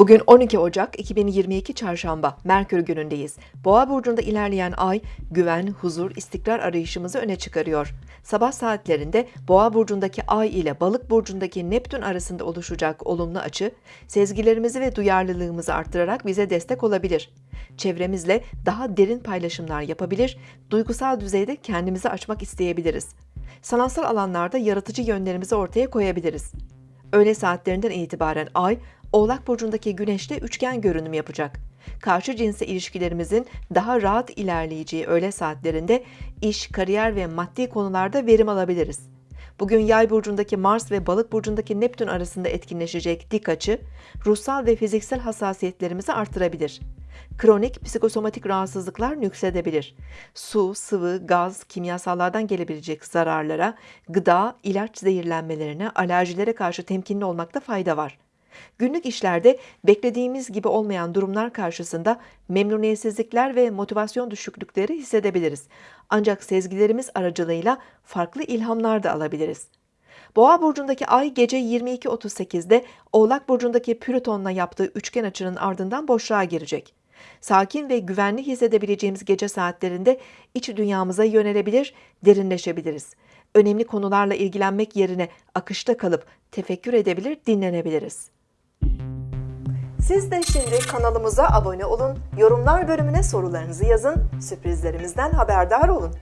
Bugün 12 Ocak 2022 Çarşamba, Merkür günündeyiz. Boğa burcunda ilerleyen ay, güven, huzur, istikrar arayışımızı öne çıkarıyor. Sabah saatlerinde Boğa burcundaki ay ile Balık burcundaki Neptün arasında oluşacak olumlu açı, sezgilerimizi ve duyarlılığımızı arttırarak bize destek olabilir. Çevremizle daha derin paylaşımlar yapabilir, duygusal düzeyde kendimizi açmak isteyebiliriz. Sanatsal alanlarda yaratıcı yönlerimizi ortaya koyabiliriz. Öğle saatlerinden itibaren Ay, Oğlak Burcu'ndaki Güneş'te üçgen görünüm yapacak. Karşı cinsle ilişkilerimizin daha rahat ilerleyeceği öğle saatlerinde iş, kariyer ve maddi konularda verim alabiliriz. Bugün Yay burcundaki Mars ve Balık burcundaki Neptün arasında etkinleşecek dik açı, ruhsal ve fiziksel hassasiyetlerimizi artırabilir. Kronik psikosomatik rahatsızlıklar nüksedebilir. Su, sıvı, gaz, kimyasallardan gelebilecek zararlara, gıda, ilaç zehirlenmelerine, alerjilere karşı temkinli olmakta fayda var. Günlük işlerde beklediğimiz gibi olmayan durumlar karşısında memnuniyetsizlikler ve motivasyon düşüklükleri hissedebiliriz. Ancak sezgilerimiz aracılığıyla farklı ilhamlar da alabiliriz. Boğa burcundaki ay gece 22.38'de Oğlak burcundaki Plüton'la yaptığı üçgen açının ardından boşluğa girecek. Sakin ve güvenli hissedebileceğimiz gece saatlerinde iç dünyamıza yönelebilir, derinleşebiliriz. Önemli konularla ilgilenmek yerine akışta kalıp tefekkür edebilir, dinlenebiliriz. Siz de şimdi kanalımıza abone olun, yorumlar bölümüne sorularınızı yazın, sürprizlerimizden haberdar olun.